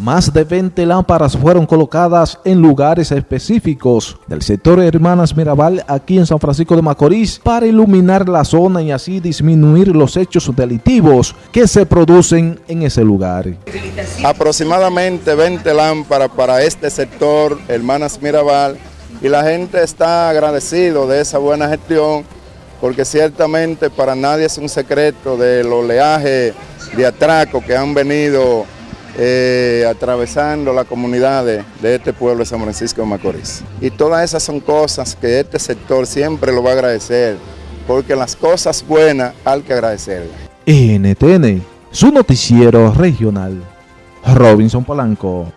Más de 20 lámparas fueron colocadas en lugares específicos del sector Hermanas Mirabal aquí en San Francisco de Macorís para iluminar la zona y así disminuir los hechos delictivos que se producen en ese lugar. Aproximadamente 20 lámparas para este sector Hermanas Mirabal y la gente está agradecido de esa buena gestión porque ciertamente para nadie es un secreto del oleaje de atraco que han venido eh, atravesando la comunidad de, este pueblo de San Francisco de Macorís. Y todas esas son cosas que este sector siempre lo va a agradecer, porque las cosas buenas hay que agradecerlas. NTN, su noticiero regional. Robinson Polanco.